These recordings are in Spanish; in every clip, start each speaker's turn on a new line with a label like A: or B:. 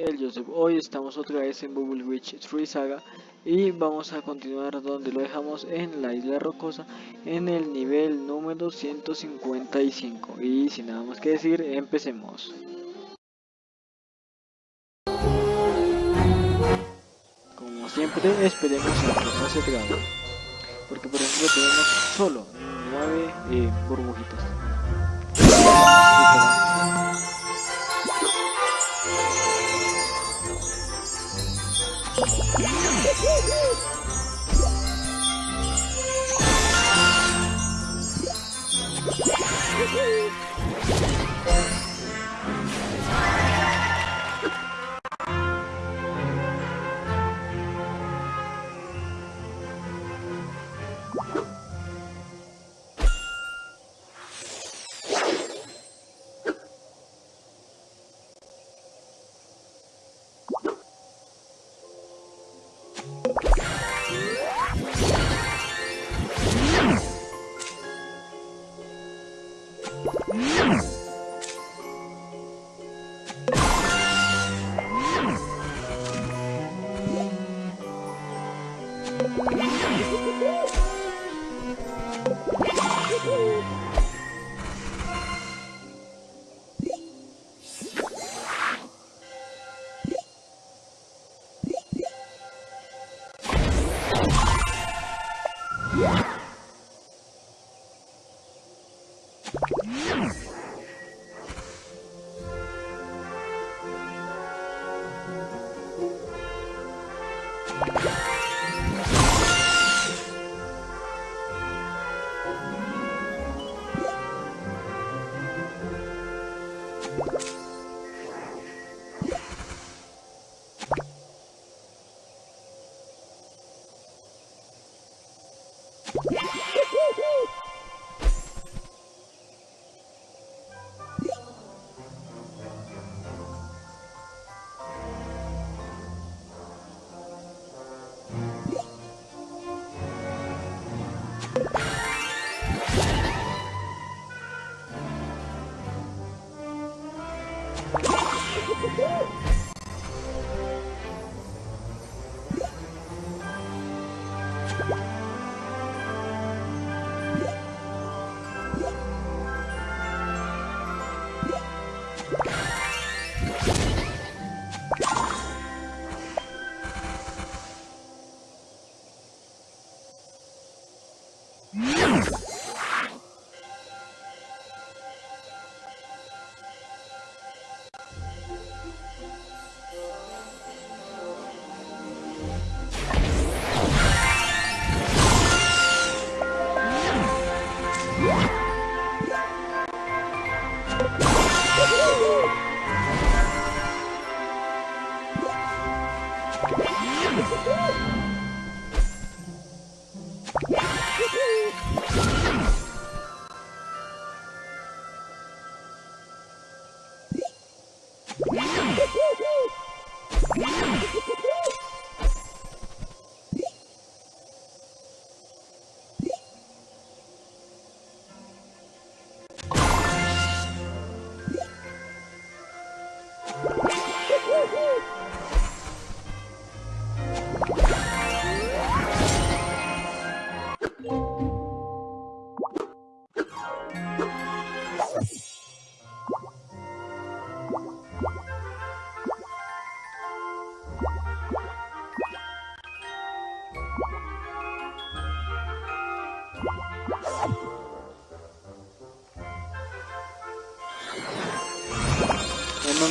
A: el Joseph. Hoy estamos otra vez en Bubble Witch 3 Saga y vamos a continuar donde lo dejamos en la isla rocosa en el nivel número 155 y sin nada más que decir empecemos. Como siempre esperemos a que no se trabe porque por ejemplo tenemos solo 9 eh, burbujitas. Woohoo! Woohoo! Woo-hoo!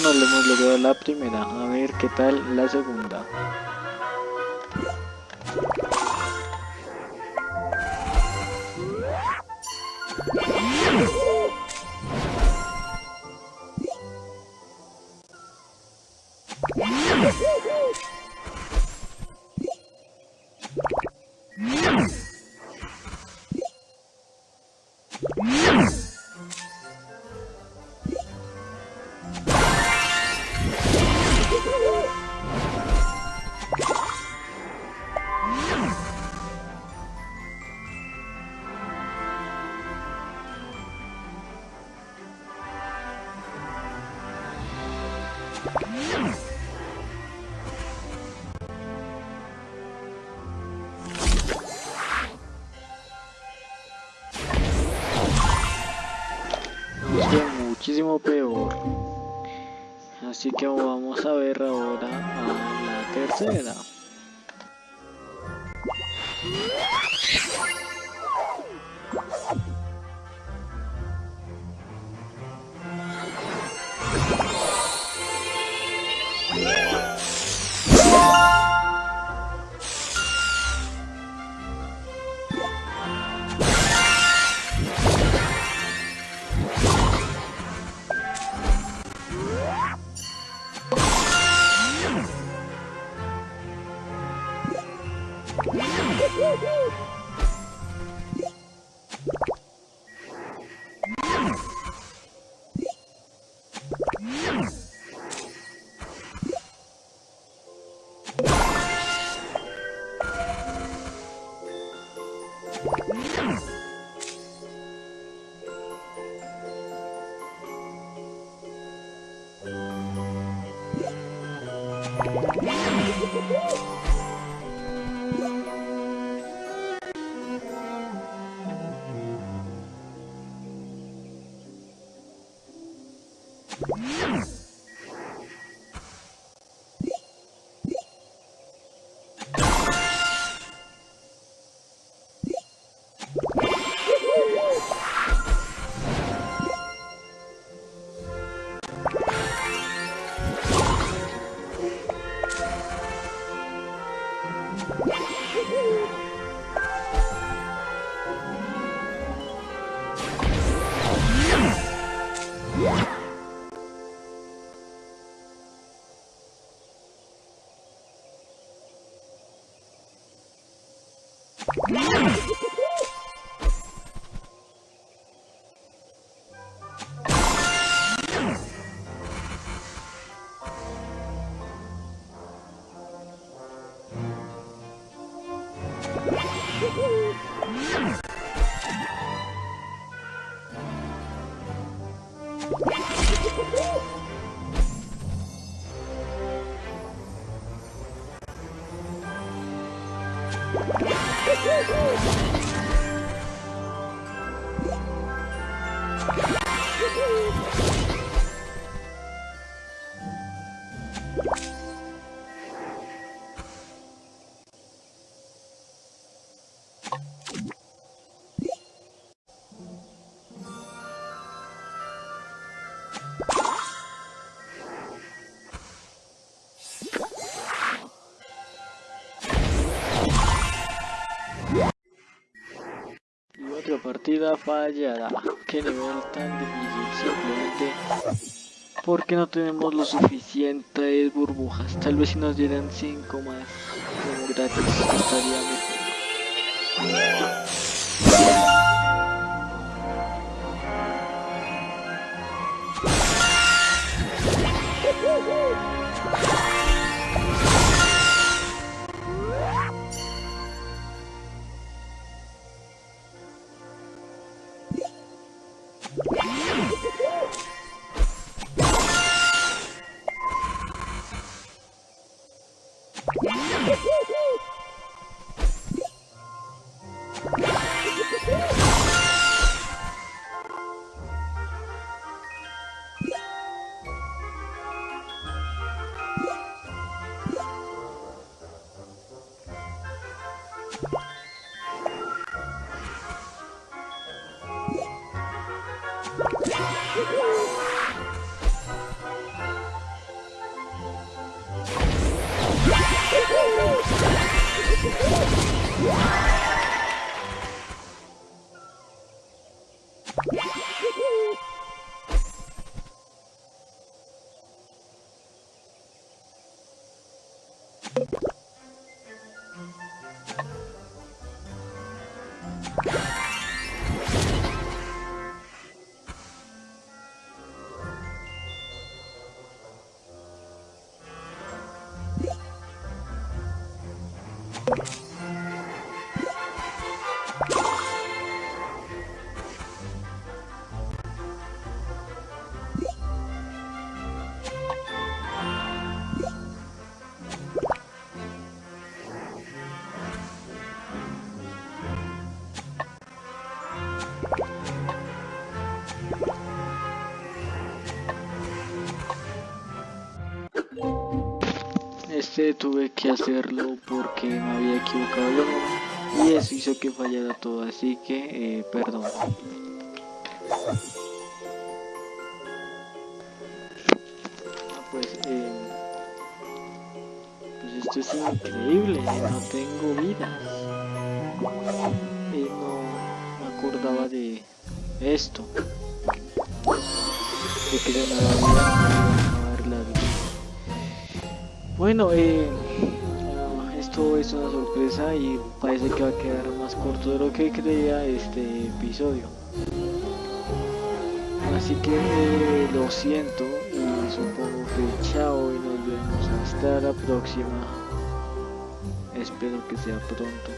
A: no le hemos logrado la primera. A ver qué tal la segunda. Muchísimo peor. Así que vamos a ver ahora a la tercera. Woohoo! Woohoo! Y partida fallada. Qué nivel tan difícil, simplemente porque no tenemos lo suficientes burbujas. Tal vez si nos dieran 5 más como gratis estaría mejor. Este tuve que hacerlo porque me había equivocado y eso hizo que fallara todo, así que eh, perdón. Ah, pues, eh, pues esto es increíble, no tengo vidas. Y no me acordaba de esto. Que yo no. Bueno, eh, esto es una sorpresa y parece que va a quedar más corto de lo que creía este episodio. Así que eh, lo siento y supongo que chao y nos vemos hasta la próxima. Espero que sea pronto.